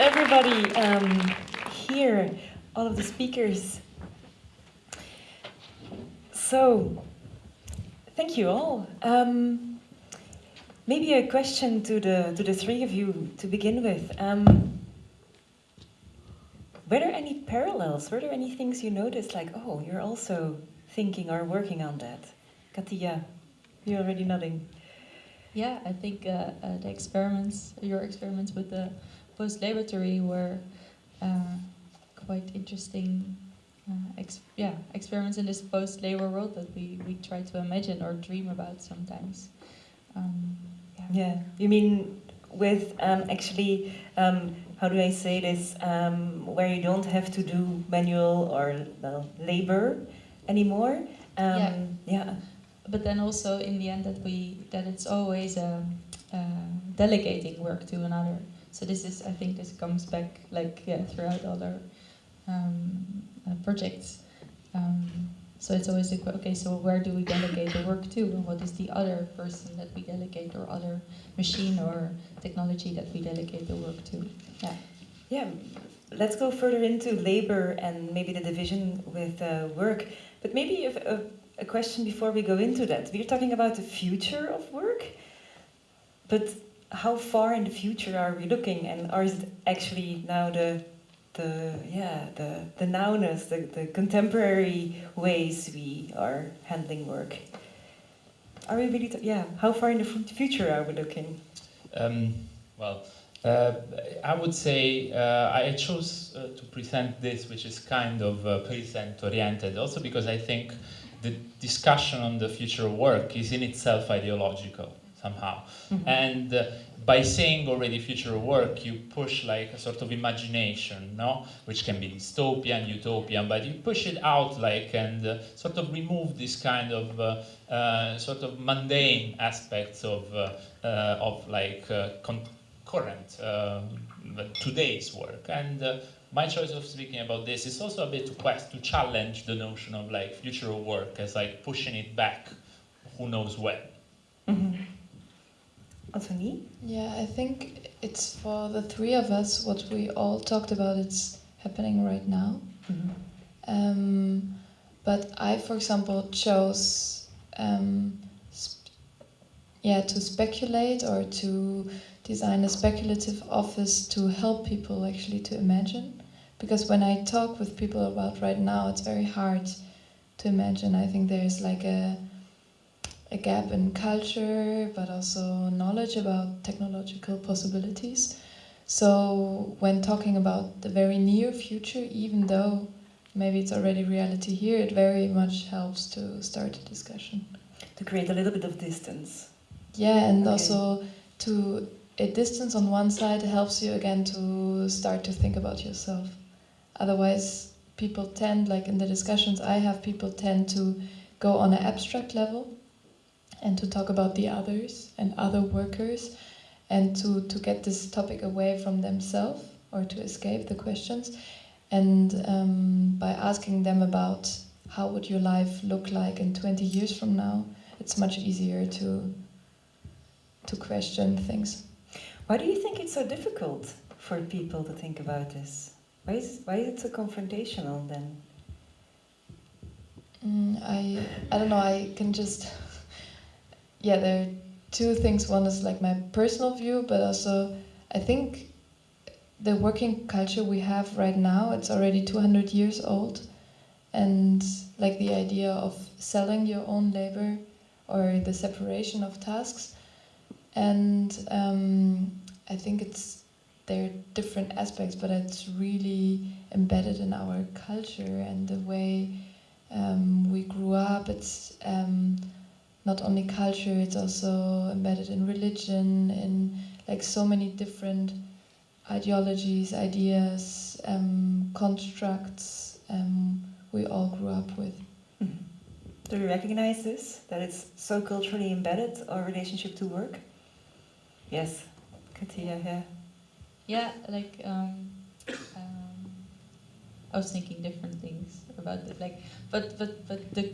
everybody um, here, all of the speakers. So, thank you all. Um, maybe a question to the to the three of you to begin with. Um, were there any parallels? Were there any things you noticed, like, oh, you're also thinking or working on that? Katia, you're already nodding. Yeah, I think uh, uh, the experiments, your experiments with the post-laboratory were uh, quite interesting. Uh, ex yeah, experiments in this post-labor world that we, we try to imagine or dream about sometimes. Um, yeah. yeah. you mean with um, actually um, how do I say this, um, where you don't have to do manual or well, labor anymore. Um, yeah. yeah. But then also in the end that we that it's always a, a delegating work to another. So this is I think this comes back like yeah throughout other um, uh, projects. Um, so it's always a, okay. So where do we delegate the work to, and what is the other person that we delegate, or other machine or technology that we delegate the work to? Yeah. Yeah. Let's go further into labor and maybe the division with uh, work. But maybe if, uh, a question before we go into that. We're talking about the future of work, but how far in the future are we looking, and are actually now the the yeah the the nowness, the, the contemporary ways we are handling work? Are we really yeah? How far in the future are we looking? Um, well. Uh, I would say uh, I chose uh, to present this, which is kind of uh, present oriented, also because I think the discussion on the future of work is in itself ideological somehow. Mm -hmm. And uh, by saying already future work, you push like a sort of imagination, no? Which can be dystopian, utopian, but you push it out like and uh, sort of remove this kind of uh, uh sort of mundane aspects of uh, of like current today's work and my choice of speaking about this is also a bit to quest to challenge the notion of like future work as like pushing it back who knows when mm -hmm. Ottonie? Yeah, I think it's for the three of us, what we all talked about, it's happening right now. Mm -hmm. um, but I, for example, chose um, yeah, to speculate or to design a speculative office to help people actually to imagine. Because when I talk with people about right now, it's very hard to imagine. I think there's like a a gap in culture, but also knowledge about technological possibilities. So when talking about the very near future, even though maybe it's already reality here, it very much helps to start a discussion. To create a little bit of distance. Yeah, and okay. also to a distance on one side helps you again to start to think about yourself. Otherwise, people tend, like in the discussions I have, people tend to go on an abstract level and to talk about the others and other workers and to, to get this topic away from themselves or to escape the questions. And um, by asking them about how would your life look like in 20 years from now it's much easier to to question things. Why do you think it's so difficult for people to think about this? Why is, why is it so confrontational then? Mm, I I don't know I can just yeah, there are two things. One is like my personal view, but also I think the working culture we have right now, it's already 200 years old. And like the idea of selling your own labor or the separation of tasks. And um, I think it's there are different aspects, but it's really embedded in our culture and the way um, we grew up. It's um, not only culture, it's also embedded in religion, in like so many different ideologies, ideas, um, constructs um, we all grew up with. Mm -hmm. Do you recognize this, that it's so culturally embedded, our relationship to work? Yes, Katia, yeah. Yeah, like, um, um, I was thinking different things about it. Like, but but but the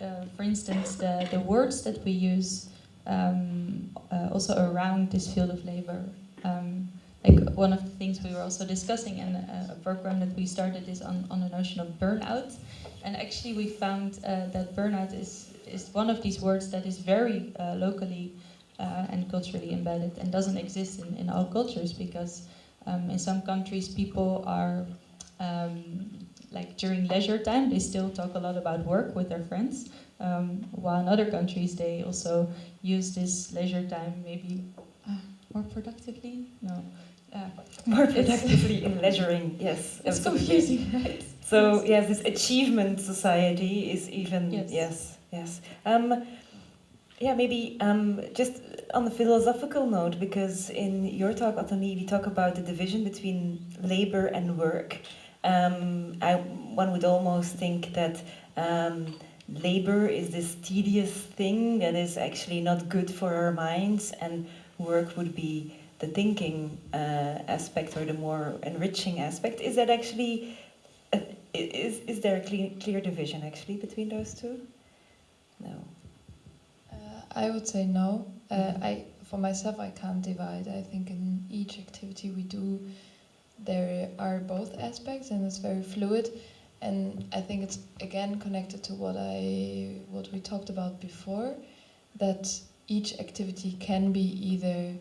uh, for instance, the the words that we use um, uh, also around this field of labor, um, like one of the things we were also discussing and uh, a program that we started is on, on the notion of burnout. And actually we found uh, that burnout is, is one of these words that is very uh, locally uh, and culturally embedded and doesn't exist in, in all cultures because um, in some countries people are um, like during leisure time they still talk a lot about work with their friends um, while in other countries they also use this leisure time maybe uh, more productively no uh, More productively in leisuring, yes. it's absolutely. confusing right So yes, this achievement society is even Yes. yes, yes. Um, yeah, maybe um, just on the philosophical note, because in your talk, Ottonie, we talk about the division between labor and work. Um, I, one would almost think that um, labor is this tedious thing that is actually not good for our minds, and work would be the thinking uh, aspect or the more enriching aspect. Is that actually is, is there a clear, clear division actually between those two? No. Uh, I would say no. Uh, I, for myself, I can't divide. I think in each activity we do, there are both aspects, and it's very fluid. And I think it's again connected to what I, what we talked about before, that each activity can be either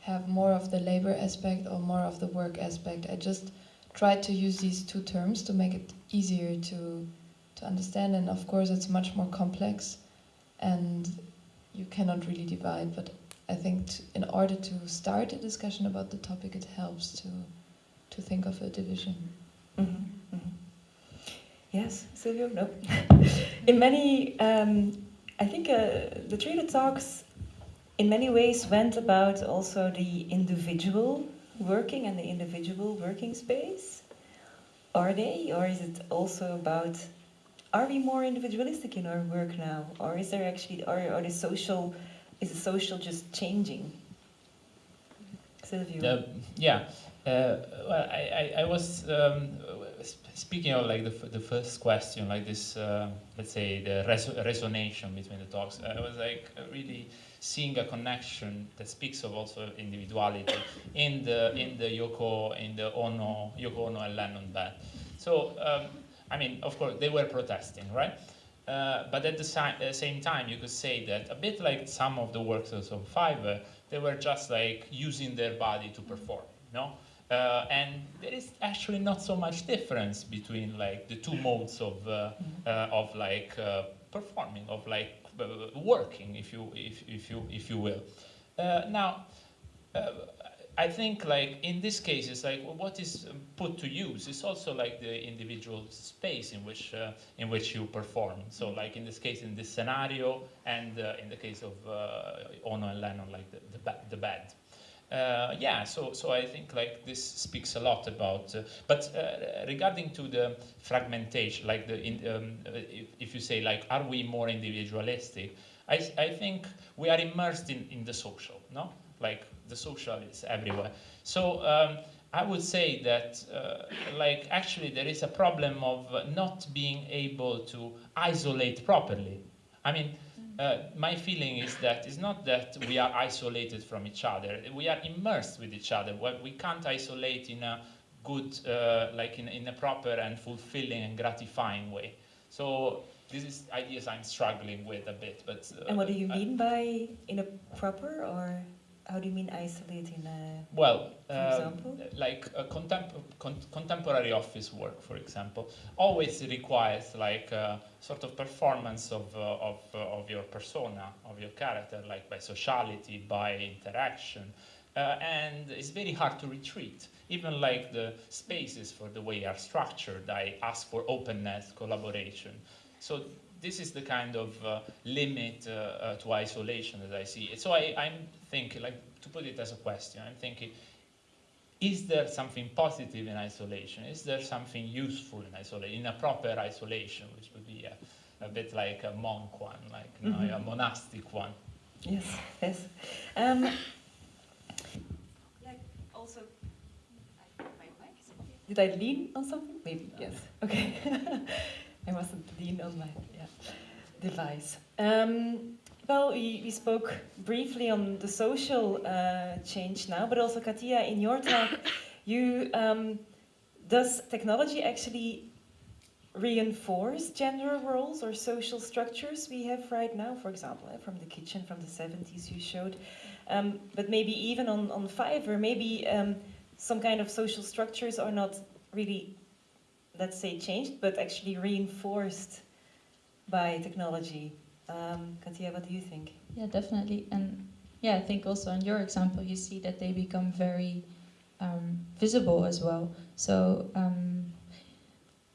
have more of the labor aspect or more of the work aspect. I just tried to use these two terms to make it easier to to understand. And of course, it's much more complex and you cannot really divide. But I think in order to start a discussion about the topic, it helps to to think of a division. Mhm, mhm. Yes, Silvio. No. in many, um, I think uh, the Trader talks, in many ways, went about also the individual working and the individual working space. Are they, or is it also about? Are we more individualistic in our work now, or is there actually, or are the social, is the social just changing? Silvio. Uh, yeah. Uh, well, I, I, I was um, speaking of like the, the first question, like this, uh, let's say the res- resonation between the talks. I was like really seeing a connection that speaks of also individuality in the in the Yoko in the Ono Yoko Ono and Lennon band. So um, I mean, of course, they were protesting, right? Uh, but at the si- uh, same time, you could say that a bit like some of the workers of Fiverr, they were just like using their body to perform, you no? Uh, and there is actually not so much difference between like the two modes of uh, uh, of like uh, performing, of like uh, working, if you if, if you if you will. Uh, now, uh, I think like in this case, it's like what is put to use is also like the individual space in which uh, in which you perform. So like in this case, in this scenario, and uh, in the case of uh, Ono and Lennon, like the the, ba- the bed. Uh, yeah, so so I think like this speaks a lot about. Uh, but uh, regarding to the fragmentation, like the in, um, if, if you say like, are we more individualistic? I I think we are immersed in in the social, no? Like the social is everywhere. So. Um, I would say that, uh, like, actually, there is a problem of not being able to isolate properly. I mean, uh, my feeling is that it's not that we are isolated from each other. We are immersed with each other. We can't isolate in a good, uh, like in, in a proper and fulfilling and gratifying way. So this is ideas I'm struggling with a bit. But uh, And what do you mean by in a proper, or how do you mean isolating? A, Well, For um, example? like a contem- con- contemporary office work, for example, always requires like a sort of performance of, uh, of, uh, of your persona, of your character, like by sociality, by interaction. Uh, and it's very hard to retreat. Even like the spaces for the way are structured, I ask for openness, collaboration. So this is the kind of uh, limit uh, uh, to isolation that I see. So I, I'm thinking, like, to put it as a question, I'm thinking, is there something positive in isolation? Is there something useful in isolation, in a proper isolation, which would be a, a bit like a monk one, like you know, a Mhm. monastic one? yes, yes. Um, yeah, also, did I lean on something? Maybe yes. Okay, I mustn't lean on my yeah, device. Um, Well, we, we spoke briefly on the social uh, change now, but also Katia, in your talk, you um, does technology actually reinforce gender roles or social structures we have right now? For example, eh, from the kitchen from the 70s you showed, um, but maybe even on on Fiverr, maybe um, some kind of social structures are not really, let's say, changed, but actually reinforced by technology. Um, Katia, what do you think? Yeah, definitely. And yeah, I think also in your example, you see that they become very um, visible as well. So um,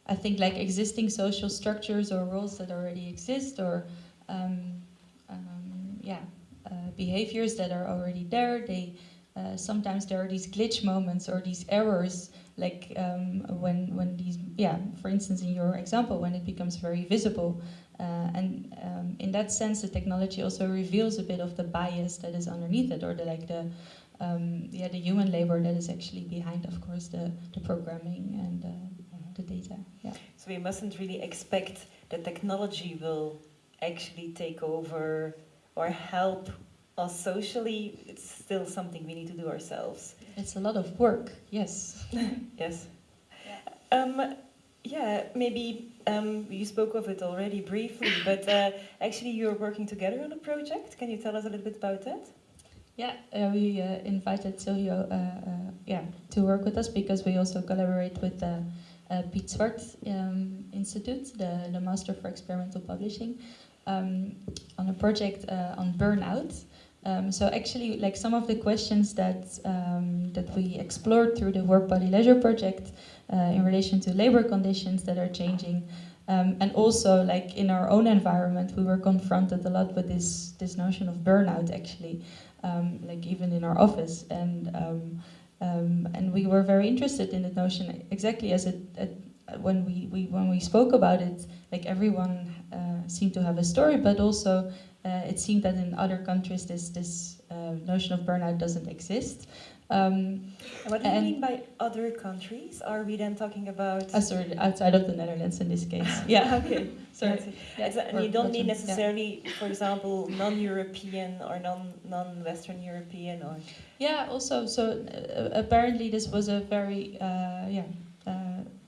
I think like existing social structures or roles that already exist or um, um, yeah, uh, behaviors that are already there, they uh, sometimes there are these glitch moments or these errors like um, when when these yeah for instance in your example when it becomes very visible uh, and um, in that sense, the technology also reveals a bit of the bias that is underneath it, or the like the um, yeah the human labor that is actually behind, of course, the the programming and uh, Mm-hmm. the data. Yeah. So we mustn't really expect that technology will actually take over or help us socially. It's still something we need to do ourselves. It's a lot of work. Yes. Yes. Um, yeah, maybe um, you spoke of it already briefly, but uh, actually you're working together on a project. Can you tell us a little bit about that? Yeah, uh, we uh, invited Silvio uh, uh, yeah, to work with us because we also collaborate with the uh, Piet Zwart um, Institute, the, the Master for Experimental Publishing, um, on a project uh, on burnout. Um, so actually, like some of the questions that um, that we explored through the Work Body Leisure project uh, in relation to labor conditions that are changing, um, and also like in our own environment, we were confronted a lot with this this notion of burnout actually um, like even in our office, and um, um, and we were very interested in the notion exactly as it, it when we, we when we spoke about it, like everyone uh, seemed to have a story, but also it seemed that in other countries this this uh, notion of burnout doesn't exist. Um, what do you mean by other countries? Are we then talking about? uh, sorry, outside of the Netherlands in this case. Yeah. okay. Sorry. Yeah, It's- and or you don't mean yeah. necessarily, for example, non-European or non non-Western European or. Yeah, also, so uh, apparently this was a very, uh, yeah, uh,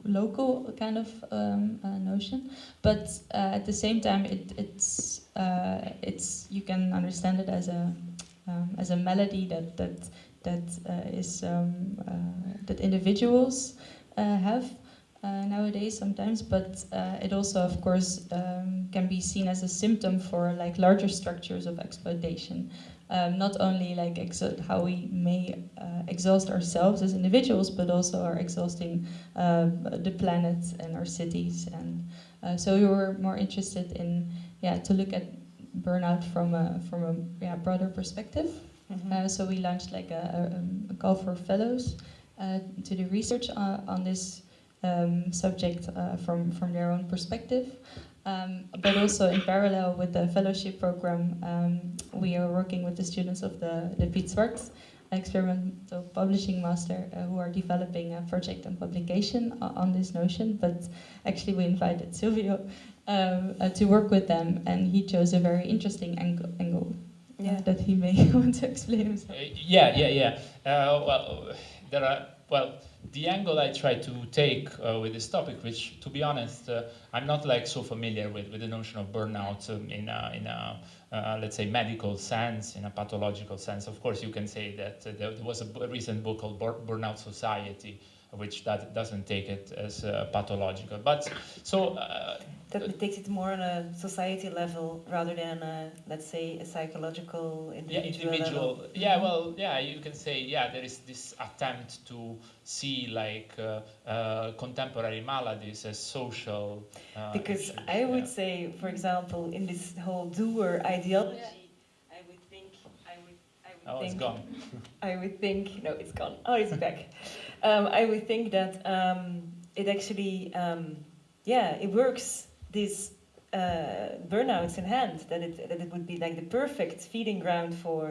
local kind of um, uh, notion, but uh, at the same time, it, it's, uh, it's, you can understand it as a, um, as a melody that, that, that uh, is, um, uh, that individuals uh, have. Nowadays sometimes, but it also, of course, um, can be seen as a symptom for like larger structures of exploitation um, not only like how we may uh, exhaust ourselves as individuals, but also are exhausting uh, the planet and our cities. And uh, so we were more interested in yeah to look at burnout from a from a yeah, broader perspective. Uh, so we launched like a, a, um, a call for fellows uh, to do research on, on this um, subject uh, from from their own perspective. Um, but also in parallel with the fellowship program, um, we are working with the students of the, the Piet Zwart experimental publishing master uh, who are developing a project and publication o- on this notion. But actually, we invited Silvio um, uh, to work with them, and he chose a very interesting angle, angle uh, Yeah. that he may want to explain himself. Uh, yeah, yeah, yeah. Uh, well, there are well. The angle I try to take uh, with this topic, which, to be honest, uh, I'm not like so familiar with, with the notion of burnout um, in a, in a uh, let's say medical sense, in a pathological sense. Of course, you can say that uh, there, was a recent book called Bur- Burnout Society, which that doesn't take it as uh, pathological. But so uh, That takes it more on a society level rather than, a, let's say, a psychological individual, yeah individual, individual level. yeah well yeah you can say yeah there is this attempt to see like uh, uh, contemporary maladies as social uh, Because issues, I would yeah. say, for example, in this whole doer ideology, I would think, I would, I would oh think, it's gone I would think, no, it's gone. Oh, it's back. Um, I would think that um, it actually, um, yeah, it works. These uh, burnouts in hand. That it that it would be like the perfect feeding ground for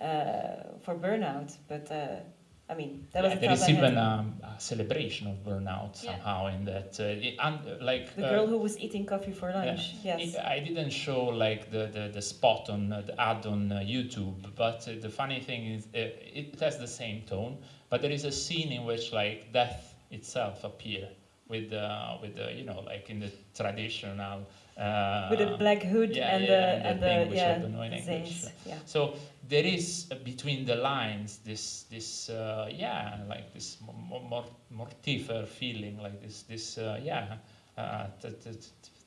uh, for burnout. But uh, I mean, that Yeah, was the there is even um, a celebration of burnout Yeah. somehow in that. Uh, it, and, uh, like the uh, girl who was eating coffee for lunch. Yes. it- I didn't show like the, the, the spot on uh, the ad on uh, YouTube, but uh, the funny thing is uh, it has the same tone, but there is a scene in which like death itself appear with uh, with the you know like in the traditional uh, With a black hood yeah, and yeah, the and the and the yeah don't know in the English. Yeah. so there is uh, between the lines this this uh, yeah like this more, more mortifer feeling like this this uh, yeah uh,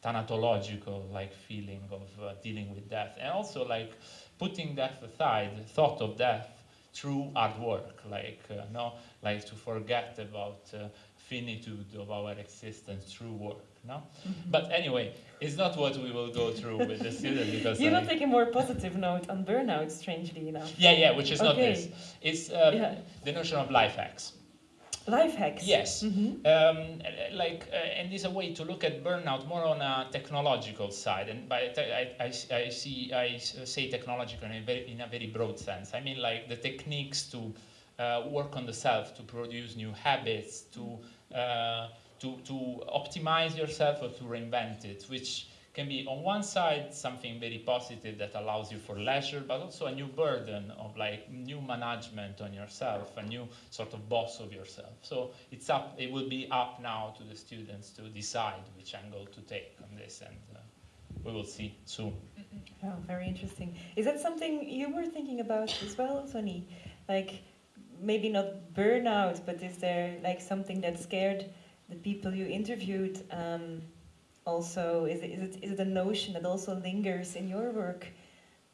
thanatological like feeling of uh, dealing with death and also like putting death aside the thought of death through hard work like uh, no like to forget about uh, finitude of our existence through work no Mm-hmm. but anyway it's not what we will go through with the student because You're I- not taking a more positive note on burnout, strangely enough. yeah, yeah, which is not this. It's uh, Yeah. the notion of life hacks. Life hacks. Yes. hmm Um, like, uh, and there's a way to look at burnout more on a technological side. And by I, I, I see, I say technological in a very, in a very broad sense. I mean, like the techniques to uh, work on the self, to produce new habits, to uh, to to optimize yourself or to reinvent it, which can be on one side something very positive that allows you for leisure, but also a new burden of like new management on yourself, a new sort of boss of yourself. So it's up. It will be up now to the students to decide which angle to take on this, and uh, we will see soon. Oh, very interesting. Is that something you were thinking about as well, Sonny? Like maybe not burnout, but is there like something that scared the people you interviewed? Um, also, is it, is it is it a notion that also lingers in your work?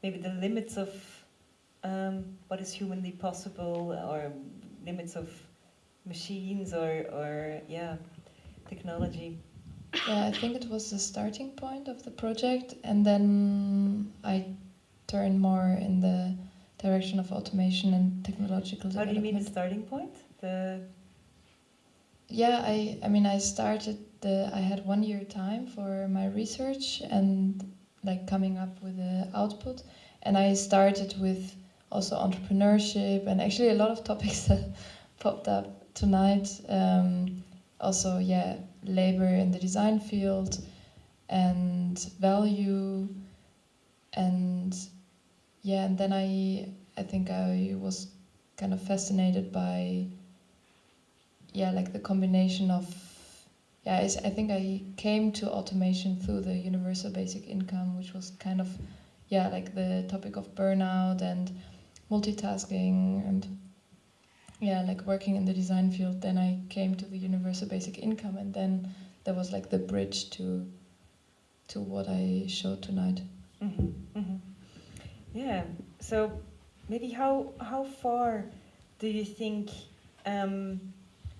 Maybe the limits of um, what is humanly possible, or limits of machines, or or yeah, technology. Yeah, I think it was the starting point of the project, and then I turned more in the direction of automation and technological development. What do you mean the starting point? The Yeah, I, I mean, I started the. I had one year time for my research and like coming up with the output, and I started with also entrepreneurship and actually a lot of topics that popped up tonight. Um, also, yeah, labor in the design field and value, and yeah, and then I I think I was kind of fascinated by yeah like the combination of yeah i think i came to automation through the universal basic income which was kind of yeah like the topic of burnout and multitasking and yeah like working in the design field. Then i came to the universal basic income and then there was like the bridge to to what i showed tonight. Hmm hmm Yeah. So maybe how how far do you think? Um,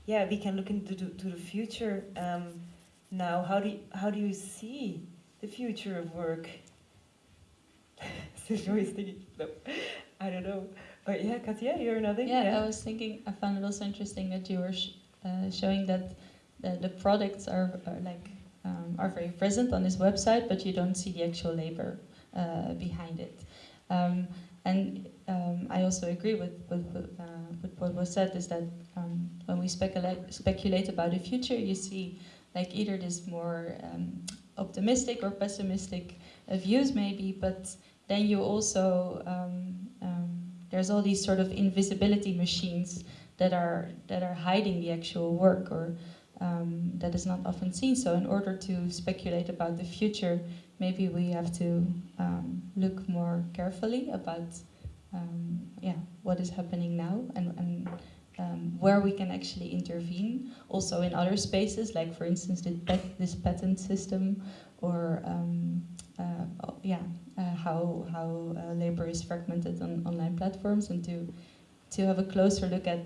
yeah, we can look into the, to the future um, now. How do you, how do you see the future of work? Sergio is thinking. No, I don't know. But yeah, Katia, you're nodding. Yeah, I was thinking. I found it also interesting that you were sh- uh, showing that the, the products are, are like um, are very present on this website, but you don't see the actual labor uh, behind it. Um, and um, I also agree with with, uh, with what was said is that um, when we speculate speculate about the future, you see like either this more um, optimistic or pessimistic uh, views maybe, but then you also um, there's all these sort of invisibility machines that are that are hiding the actual work or um, that is not often seen. So in order to speculate about the future, maybe we have to um, look more carefully about um, yeah what is happening now and, and um, where we can actually intervene. Also in other spaces, like for instance this, this patent system or um, uh, oh, yeah, uh, how how uh, labor is fragmented on online platforms, and to to have a closer look at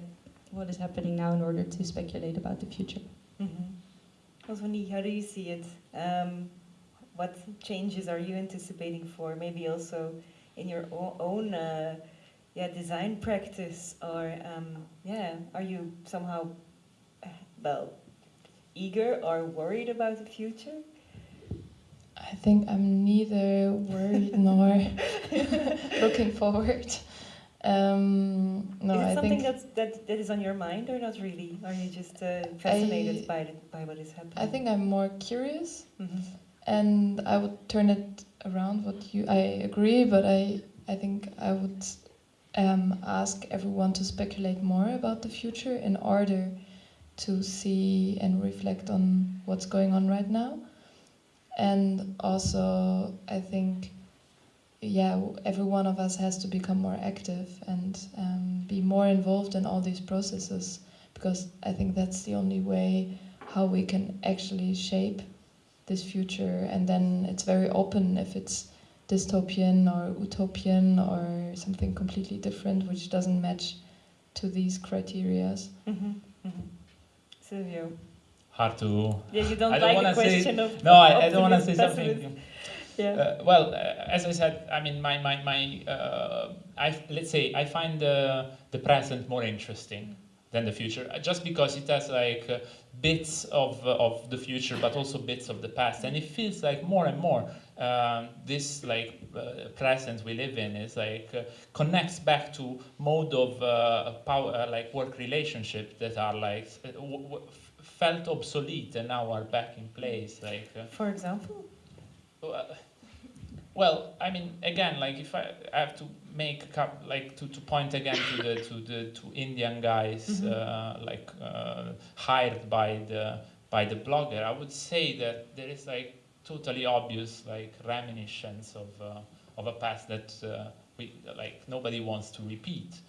what is happening now in order to speculate about the future. Mm-hmm. Oswani, how do you see it? Um, what changes are you anticipating for? Maybe also in your own uh, yeah design practice, or um, yeah, are you somehow uh, well eager or worried about the future? I think I'm neither worried nor looking forward. Um, No, is it I something think that's, that, that is on your mind or not really? Are you just uh, fascinated I- by, the, by what is happening? I think I'm more curious, Mhm. And I would turn it around. What you, I agree, but I, I think I would um, ask everyone to speculate more about the future in order to see and reflect on what's going on right now, and also I think, yeah, every one of us has to become more active and um, be more involved in all these processes because I think that's the only way how we can actually shape this future and then it's very open if it's dystopian or utopian or something completely different which doesn't match to these criterias Mhm, mhm. Silvio. Hard to. Yeah, you don't I don't like the wanna say- question of No, I, I don't want to say something. Yeah. Uh, well, uh, as I said, I mean, my my my. Uh, I let's say I find the the present more interesting than the future, uh, just because it has like uh, bits of uh, of the future, but also bits of the past, and it feels like more and more um, this like uh, present we live in is like uh, connects back to mode of uh, power, uh, like work relationships that are like w- w- felt obsolete and now are back in place, like. Uh, For example? well, well, I mean, again, like if I have to make a coup like to, to point again to the to the to Indian guys Mhm. uh, like uh, hired by the by the blogger, I would say that there is like totally obvious like reminiscence of uh, of a past that uh, we like nobody wants to repeat.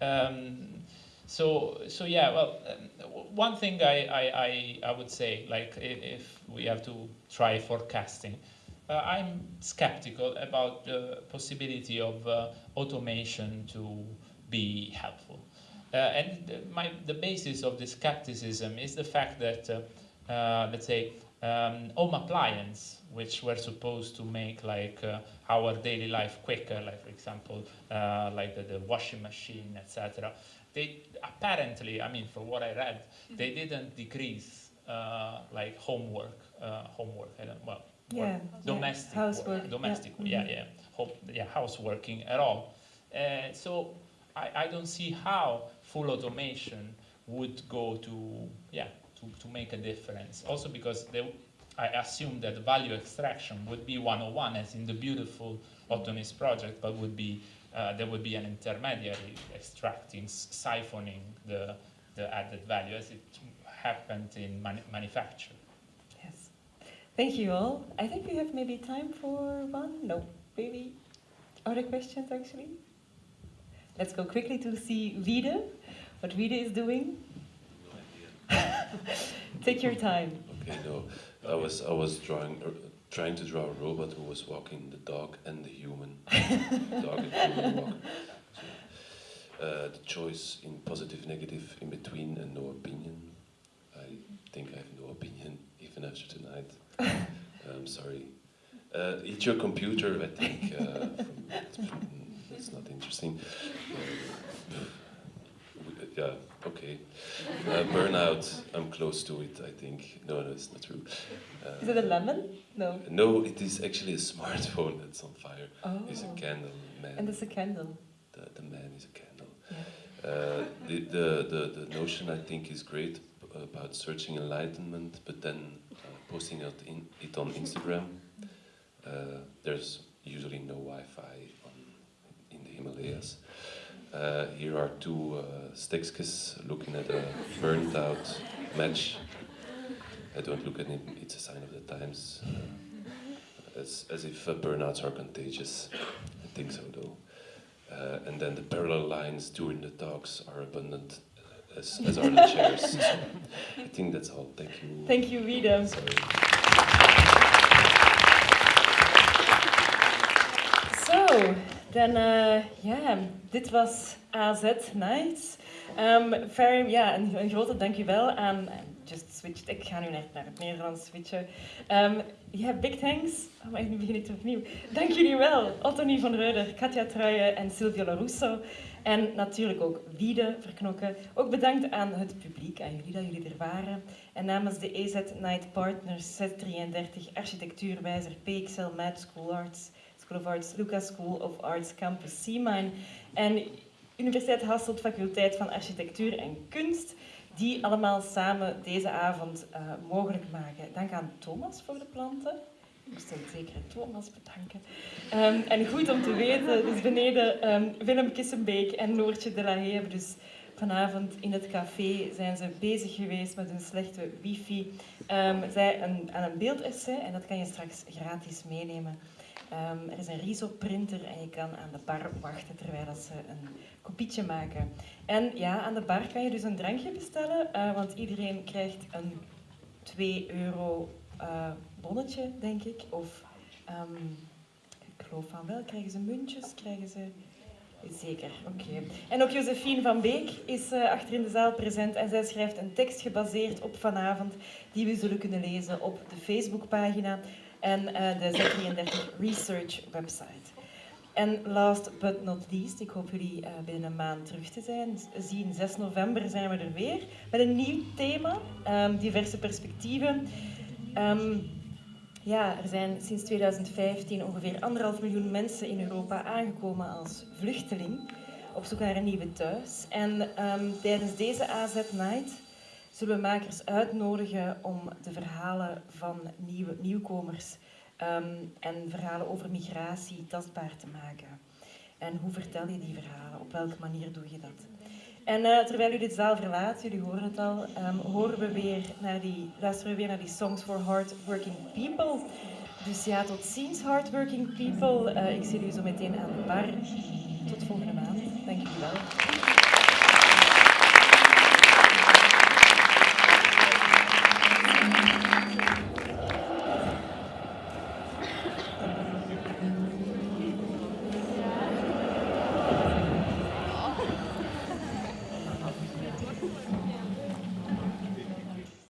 Um, so so yeah, well, um, one thing I, I, I, I would say like if we have to try forecasting, I'm skeptical about the possibility of uh, automation to be helpful. Uh, and the, my, the basis of this skepticism is the fact that, uh, uh, let's say, um, home appliance, which were supposed to make like uh, our daily life quicker, like for example, uh, like the, the washing machine, etc. They apparently, I mean, from what I read, they didn't decrease uh, like homework, uh, homework. I don't, well, Yeah. work, yeah. domestic Housework. domestic, yeah, yeah, home, yeah, houseworking at all. Uh, so I, I don't see how full automation would go to, yeah, to, to make a difference. Also because they, I assume that value extraction would be 101 as in the beautiful Autonomous project, but would be, uh, there would be an intermediary extracting, siphoning the, the added value as it happened in manu- manufacture. Thank you all. I think we have maybe time for one. No, maybe other questions actually. Let's go quickly to see Wiede, what Wiede is doing. Take your time. Okay, no, I was I was drawing, uh, trying to draw a robot who was walking the dog and the human, dog and human. So, uh, the choice in positive, negative, in between, and no opinion. I think I have no opinion even after tonight. I'm sorry. Uh, eat your computer. I think uh, that's not interesting. Uh, yeah. Okay. Uh, burnout, I'm close to it, I think. No, no, it's not true. Uh, Is it a lemon? No. No, it is actually a smartphone that's on fire. Oh. It's a candle, man. And it's a candle. the, the man is a candle. Yeah. Uh, the, the, the, the notion, I think, is great about searching enlightenment, but then uh, posting it, in, it on Instagram. Uh, there's usually no Wi-Fi in the Himalayas. Uh, here are two uh, Stexkes looking at a burnt out match. I don't look at it, it's a sign of the times. Uh, as, as if uh, burnouts are contagious. I think so though. Uh, and then the parallel lines during the talks are abundant, as, as are the chairs. So I think that's all. Thank you. Thank you. Sorry. So, then, eh, ja, dit was AZ Nights. Ehm very, ja, een, een grote dankjewel aan Just Switched. Ik ga nu naar, naar het Nederlands switchen. Ehm ja, big thanks. Oh, maar nu begin ik opnieuw. Dank jullie wel. Ottonie van Roeder, Katja Truijen en Silvio Lorusso. En natuurlijk ook Wiede Verknokken. Ook bedankt aan het publiek, aan jullie dat jullie er waren. En namens de EZ Night Partners Z33 Architectuurwijzer PXL Mad School Arts School of Arts, Lucas School of Arts Campus Seamine. En Universiteit Hasselt, faculteit van Architectuur en Kunst, die allemaal samen deze avond uh, mogelijk maken. Dank aan Thomas voor de planten. Ik moest een zekere Thomas bedanken. Um, en goed om te weten, dus beneden um, Willem Kissenbeek en Noortje de la Haye hebben dus vanavond in het café zijn ze bezig geweest met een slechte wifi. Um, zij een, aan een beeldessay en dat kan je straks gratis meenemen. Er is een RISO-printer en je kan aan de bar wachten terwijl ze een kopietje maken. En ja, aan de bar kan je dus een drankje bestellen, uh, want iedereen krijgt een 2 euro uh, bonnetje, denk ik. Of um, ik geloof van wel, krijgen ze muntjes, krijgen ze... Zeker, oké. En ook Josephine van Beek is uh, achter in de zaal present en zij schrijft een tekst gebaseerd op vanavond die we zullen kunnen lezen op de Facebookpagina en uh, de Z33 Research website. En last but not least, ik hoop jullie binnen een maand terug te zijn. Zien 6 november zijn we er weer met een nieuw thema, um, diverse perspectieven. Um, ja, er zijn sinds 2015 ongeveer anderhalf miljoen mensen in Europa aangekomen als vluchteling op zoek naar een nieuwe thuis. En um, tijdens deze AZ Night zullen we makers uitnodigen om de verhalen van nieuwe, nieuwkomers um, en verhalen over migratie tastbaar te maken. En hoe vertel je die verhalen? Op welke manier doe je dat? En eh, terwijl u dit zaal verlaat, jullie horen het al, ehm, horen we weer naar die, luisteren we weer naar die songs for hardworking people. Dus ja, tot ziens hardworking people. Eh, ik zie u zo meteen aan de bar. Tot volgende maand. Dank u wel.